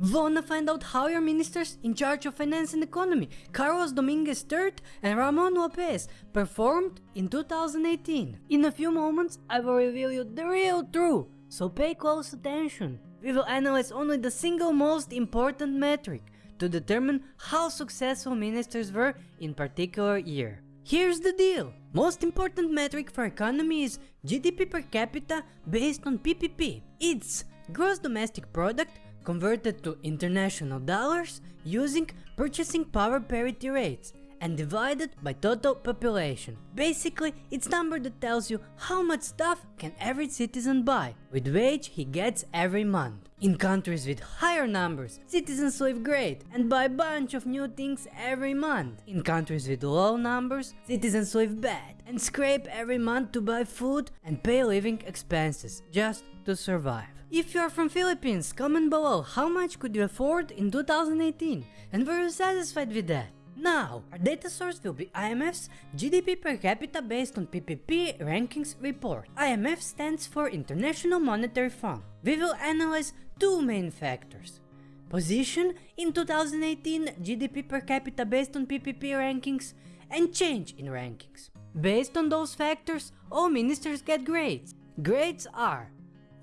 Wanna find out how your ministers in charge of finance and economy, Carlos Dominguez III and Ramon Lopez, performed in 2018? In a few moments, I will reveal you the real truth, so pay close attention. We will analyze only the single most important metric to determine how successful ministers were in particular year. Here's the deal. Most important metric for economy is GDP per capita based on PPP. It's gross domestic product converted to international dollars using purchasing power parity rates and divided by total population. Basically, it's number that tells you how much stuff can every citizen buy with wage he gets every month. In countries with higher numbers, citizens live great and buy a bunch of new things every month. In countries with low numbers, citizens live bad and scrape every month to buy food and pay living expenses just to survive. If you are from Philippines, comment below how much could you afford in 2018 and were you satisfied with that? Now, our data source will be IMF's GDP per capita based on PPP rankings report. IMF stands for International Monetary Fund. We will analyze two main factors. Position in 2018 GDP per capita based on PPP rankings and change in rankings. Based on those factors, all ministers get grades. Grades are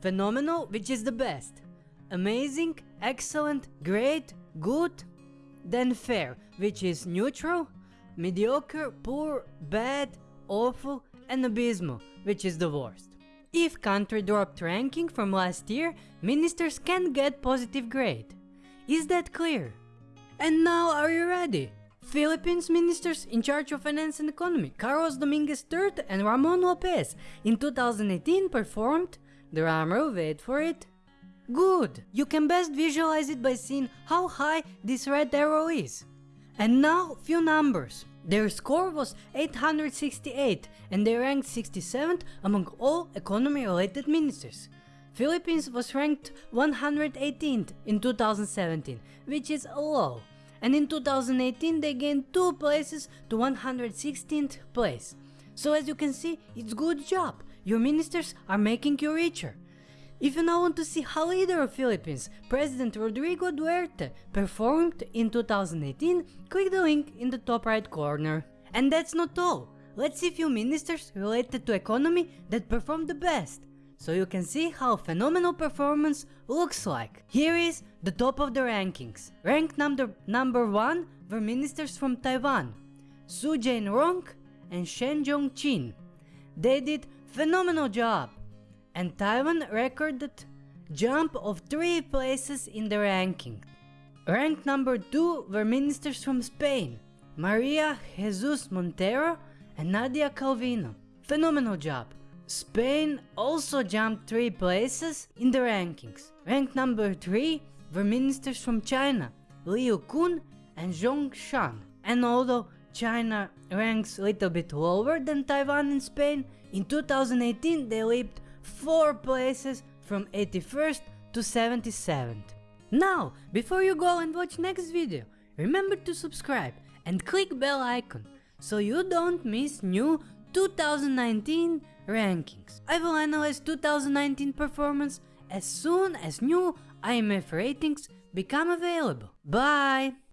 phenomenal, which is the best, amazing, excellent, great, good, then fair, which is neutral, mediocre, poor, bad, awful, and abysmal, which is the worst. If country dropped ranking from last year, ministers can get positive grade. Is that clear? And now are you ready? Philippines ministers in charge of finance and economy, Carlos Dominguez III and Ramon Lopez, in 2018 performed, drumroll wait for it, good. You can best visualize it by seeing how high this red arrow is. And now few numbers. Their score was 868 and they ranked 67th among all economy related ministers. Philippines was ranked 118th in 2017, which is low. And in 2018 they gained 2 places to 116th place. So as you can see, it's good job. Your ministers are making you richer. If you now want to see how leader of Philippines, President Rodrigo Duterte, performed in 2018, click the link in the top right corner. And that's not all. Let's see few ministers related to economy that performed the best, so you can see how phenomenal performance looks like. Here is the top of the rankings. Ranked number, number 1 were ministers from Taiwan, Su Jain-rong and Shen Jong-chin. They did phenomenal job and Taiwan recorded jump of 3 places in the ranking. Ranked number 2 were ministers from Spain, Maria Jesus Montero and Nadia Calvino. Phenomenal job. Spain also jumped 3 places in the rankings. Ranked number 3 were ministers from China, Liu Kun and Zhong Shan. And although China ranks a little bit lower than Taiwan and Spain, in 2018 they leaped 4 places from 81st to 77th. Now, before you go and watch next video, remember to subscribe and click bell icon so you don't miss new 2019 rankings. I will analyze 2019 performance as soon as new IMF ratings become available. Bye!